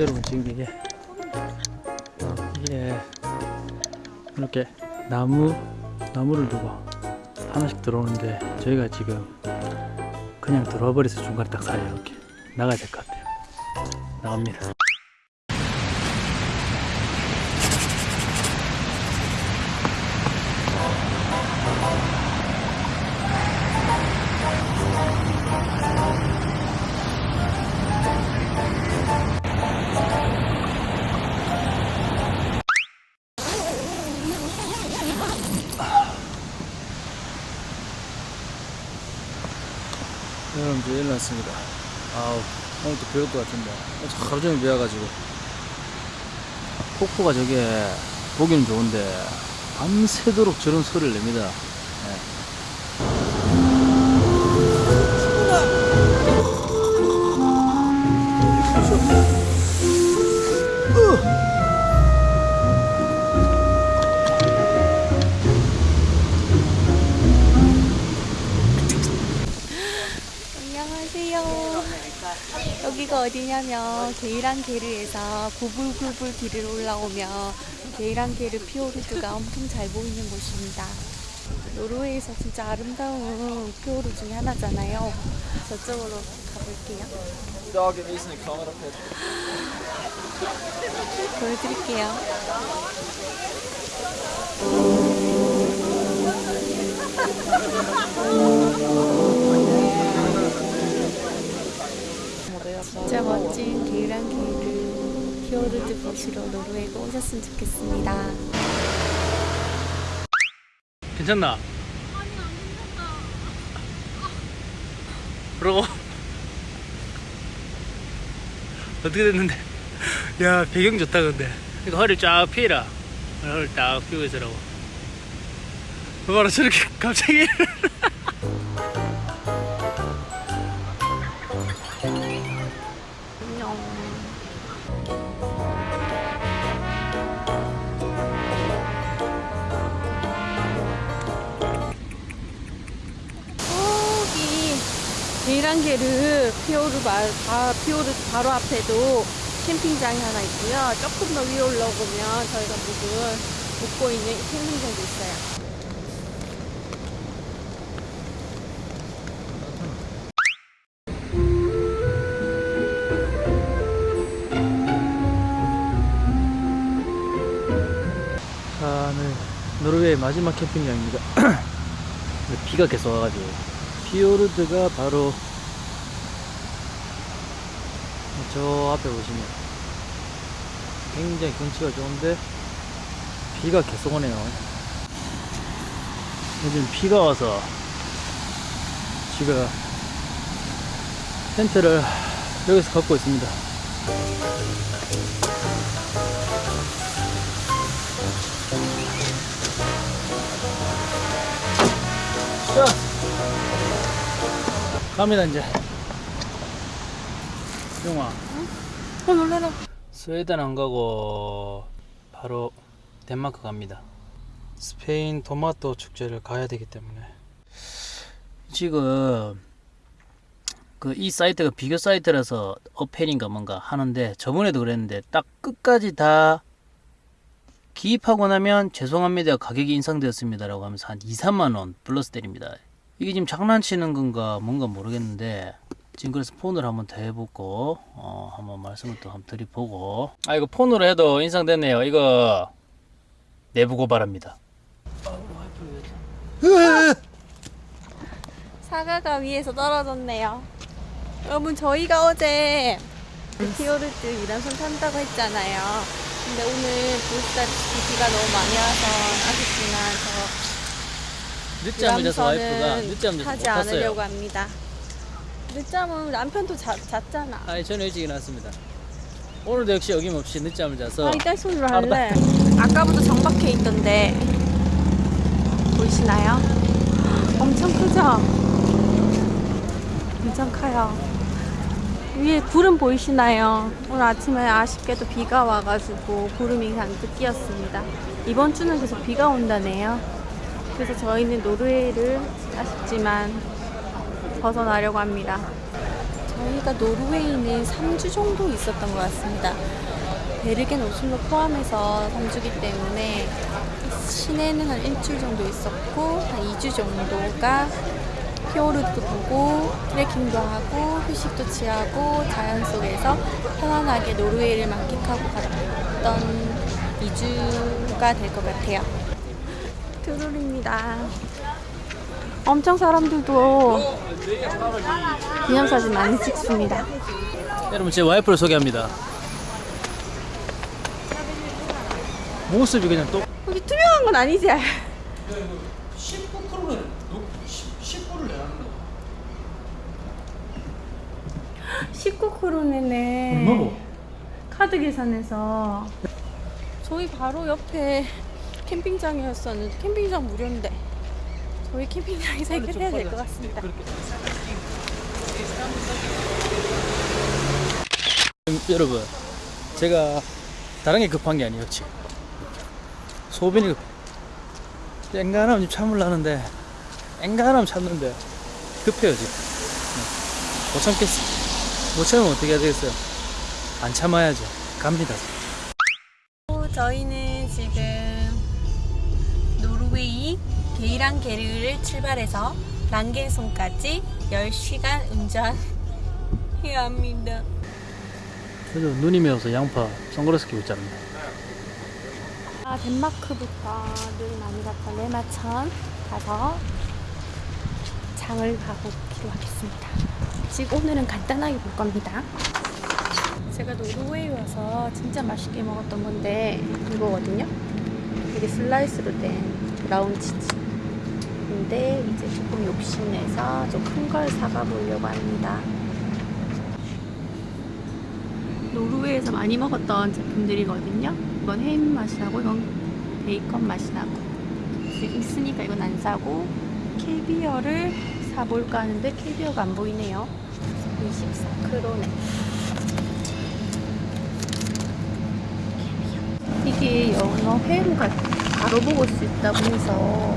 여러분 지금 이게 이게 이렇게 나무 나무를 두고 하나씩 들어오는데 저희가 지금 그냥 들어와 버려서 중간에 딱 사이에 이렇게 나가야 될 것 같아요. 나갑니다. 여러분 이제 일어났습니다. 아우 오늘 또 배울 것 같은데 하루 종일 배워가지고 폭포가 저게 보기는 좋은데 밤새도록 저런 소리를 냅니다. 예. 안 여기가 어디냐면 게이란게르에서 구불구불 길을 올라오면 게이란게르 피오르드가 엄청 잘 보이는 곳입니다. 노르웨이에서 진짜 아름다운 피오르 중에 하나잖아요. 저쪽으로 가볼게요. 보여드릴게요. 진짜 멋진 게이란게르 피오르드 보시러 노르웨이가 오셨으면 좋겠습니다. 괜찮나? 그러고 어떻게 됐는데? 야 배경 좋다 근데. 이거 허리 쫙 피해라. 허리 딱 피고 있으라고. 그거로 저렇게 갑자기 게이란게르 피오르 바, 바, 피오르 바로 앞에도 캠핑장이 하나 있고요. 조금 더 위에 올라오면 저희가 묵은 묵고 있는 캠핑장도 있어요. 노르웨이 마지막 캠핑장입니다. 비가 계속 와가지고 피오르드가 바로 저 앞에 보시면 굉장히 경치가 좋은데 비가 계속 오네요. 요즘 비가 와서 지금 텐트를 여기서 갖고 있습니다. 자, 갑니다 이제. 용아, 어, 놀래라. 스웨덴 안 가고 바로 덴마크 갑니다. 스페인 토마토 축제를 가야 되기 때문에 지금 그 이 사이트가 비교 사이트라서 어펜인가 뭔가 하는데 저번에도 그랬는데 딱 끝까지 다 기입하고 나면 죄송합니다 가격이 인상되었습니다 라고 하면서 한 2, 3만 원 플러스 때립니다. 이게 지금 장난치는 건가 뭔가 모르겠는데 지금 그래서 폰으로 한번 더 해보고 어 한번 말씀을 또 한번 드려보고 아 이거 폰으로 해도 인상됐네요 이거 내부 고발합니다 사과가 위에서 떨어졌네요. 여러분 저희가 어제 피오르드 유람선 탄다고 했잖아요. 근데 오늘 보시다시피 비가 너무 많이 와서 아쉽지만 저 늦잠을 자서 와이프가 늦잠 자서 못 타지 않으려고 합니다. 늦잠은 남편도 자, 잤잖아. 아니 저는 일찍 일어났습니다 오늘도 역시 어김없이 늦잠을 자서 아, 이딸 손으로 할래. 아까부터 정박해 있던데 보이시나요? 엄청 크죠? 엄청 커요. 위에 구름 보이시나요? 오늘 아침에 아쉽게도 비가 와가지고 구름이 잔뜩 끼었습니다. 이번 주는 계속 비가 온다네요. 그래서 저희는 노르웨이를 아쉽지만 벗어나려고 합니다. 저희가 노르웨이는 3주 정도 있었던 것 같습니다. 베르겐 오슬로 포함해서 3주기 때문에 시내는 한 일주일 정도 있었고 한 2주 정도가 피오르도 보고 트레킹도 하고 휴식도 취하고 자연 속에서 편안하게 노르웨이를 만끽하고 갔던 2주가 될 것 같아요. 트롤입니다. 엄청 사람들도 기념사진 많이 찍습니다. 여러분 제 와이프를 소개합니다. 모습이 그냥 또 여기 투명한 건 아니지? 19%는 10%를 내는 거. 19코로네네. 카드 계산해서. 저희 바로 옆에 캠핑장이었었는데 캠핑장 무료인데 저희 캠핑장에서 해결해야 될 것 같습니다. 여러분 제가 다른 게 급한 게 아니었지 소변이 급 앵간하면 참으려는데 앵간하면 참는데 급해요 지금 네. 못 참겠어 못 참으면 어떻게 해야 되겠어요 안 참아야죠 갑니다 저희는 지금 노르웨이 게이랑 게르를 출발해서 랑겐송까지 10시간 운전해야 합니다. 그래도 눈이 매워서 양파 선글라스 끼고 있잖아요 아, 덴마크부터 늘 많이 갔던 레마 1000 가서 장을 가고 기도하겠습니다. 지금 오늘은 간단하게 볼 겁니다. 제가 노르웨이 와서 진짜 맛있게 먹었던 건데 이거거든요. 이게 슬라이스로 된 브라운 치즈. 근데 이제 조금 욕심내서 좀 큰 걸 사가 보려고 합니다. 노르웨이에서 많이 먹었던 제품들이거든요. 이건 햄 맛이 나고 이건 베이컨 맛이 나고 있으니까 이건 안 사고 캐비어를 사볼까 하는데 캐비어가 안 보이네요. 24크로네. 이게 연어 회로가 바로 먹을 수 있다고 해서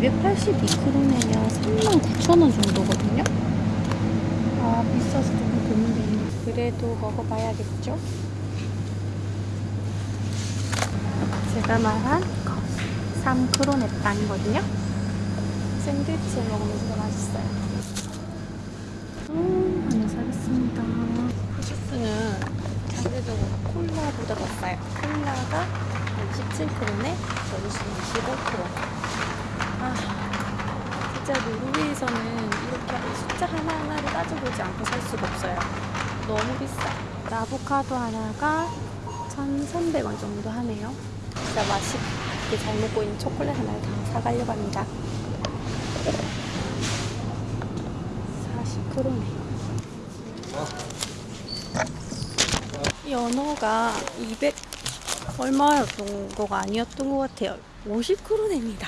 282크로네면 39,000원 정도거든요. 아 비싸서 조금 드는데 그래도 먹어봐야겠죠? 제가 말한 3크로네 빵이거든요. 샌드위치에 먹으면 진짜 맛있어요. 음, 하나 사겠습니다. 후주스는 상대적으로 콜라보다 더 싸요. 콜라가 17크로네, 저주스는 25크로. 아, 진짜 노르웨이에서는 이렇게 숫자 하나하나를 따져보지 않고 살 수가 없어요. 너무 비싸. 아보카도 하나가 1,300원 정도 하네요. 진짜 맛있게 잘 먹고 있는 초콜릿 하나를 다 사가려고 합니다. 40크로네. 연어가 200 얼마였던 거가 아니었던 것 같아요. 50크로네입니다.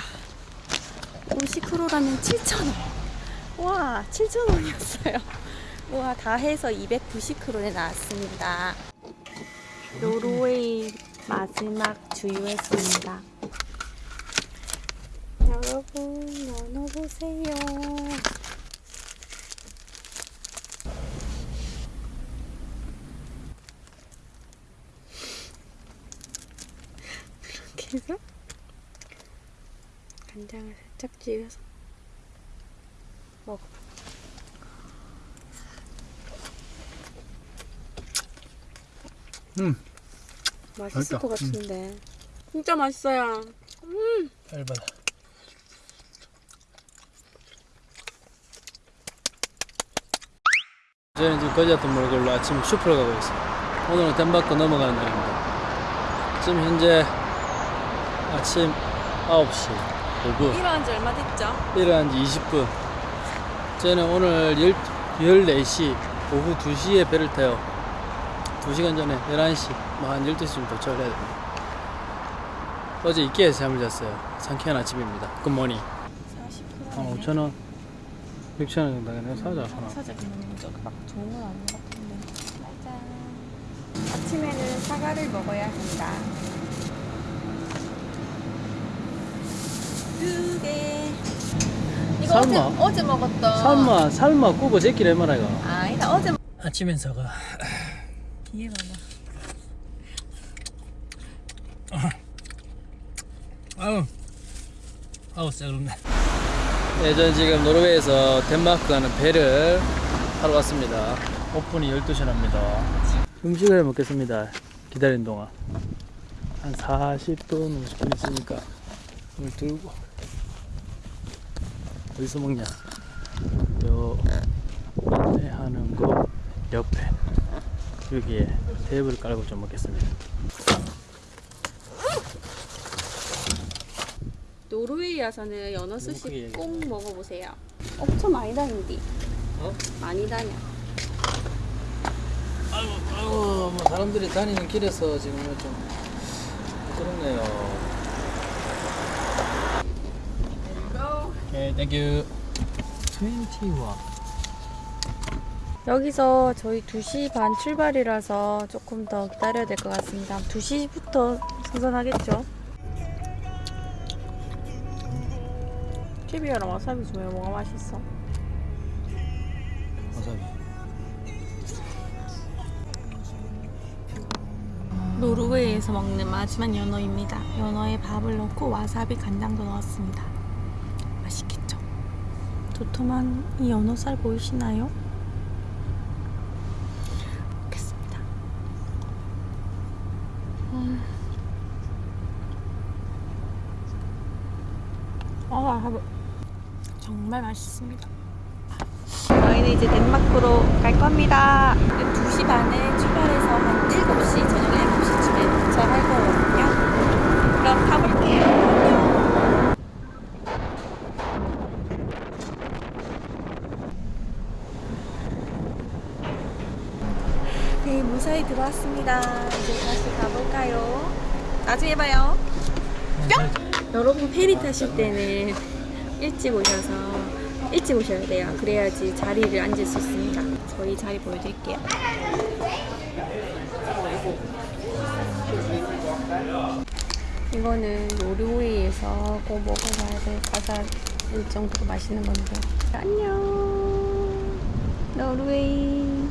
50크로라면 7,000원. 와, 7,000원이었어요. 와, 다 해서 290크로네 나왔습니다. 노르웨이 마지막 주유했습니다. 여러분, 보세요. 이렇게 해서 간장을 살짝 찍어서 먹어. 음 맛있을 맛있다. 것 같은데. 진짜 맛있어요. 얇아 저는 지금 거지 같은 몰골로 아침 슈퍼를 가고 있어요 오늘은 덴마크 넘어가는 날입니다 지금 현재 아침 9시 5분 일어난 지 얼마 됐죠? 일어난 지 20분. 저는 오늘 10, 14시, 오후 2시에 배를 타요. 2시간 전에 11시, 뭐 한 12시쯤 도착을 해야 됩니다. 어제 이케아에서 잠을 잤어요. 상쾌한 아침입니다. 굿모닝. 40kg. 한 5천원, 6천 원 정도 내가 사자, 하나. 사자 그냥 막 좋은 건 아닌 것 같은데. 짜잔. 아침에는 사과를 먹어야 한다. 두 개. 이거 삶아. 어제, 어제 먹었던. 삶아, 삶아, 꾸고 제끼를 해마라, 이거. 아, 이거 어제 아침 행사가 뒤에 봐봐. 아우 아우 쎄그럽네 네, 저는 지금 노르웨이에서 덴마크 가는 배를 타러 왔습니다. 오픈이 12시에 납니다. 음식을 먹겠습니다. 기다리는 동안. 한 40분 50분 있으니까 물 들고 어디서 먹냐? 요 안내하는 곳 옆에. 여기에 테이블 깔고 좀 먹겠습니다 노르웨이 와서는 연어 크게 스시. 꼭 먹어보세요. 엄청 많이 다닌디. 어? 많이 다녀. 아이고, 아이고, 뭐 사람들이 다니는 길에서 지금 좀 그렇네요. Okay, thank you. 21. 여기서 저희 2시 반 출발이라서 조금 더 기다려야 될 것 같습니다. 2시부터 승선하겠죠? TV랑 와사비 중에 뭐가 맛있어? 와사비. 노르웨이에서 먹는 마지막 연어입니다. 연어에 밥을 넣고 와사비 간장도 넣었습니다. 맛있겠죠? 도톰한 이 연어살 보이시나요? 먹겠습니다. 음. 아, 하루. 정말 맛있습니다. 저희는 이제 덴마크로 갈 겁니다. 2시 반에 출발해서 한 7시, 저녁 7시쯤에 도착할 거거든요. 그럼 가볼게요. 안녕. 네, 무사히 들어왔습니다. 이제 다시 가볼까요? 나중에 봐요. 뿅! 여러분 페리 타실 때는 일찍 오셔서 일찍 오셔야 돼요. 그래야지 자리를 앉을 수 있습니다. 저희 자리 보여드릴게요. 이거는 노르웨이에서 꼭 먹어봐야 될 과자 일 정도로 맛있는 건데. 안녕. 노르웨이.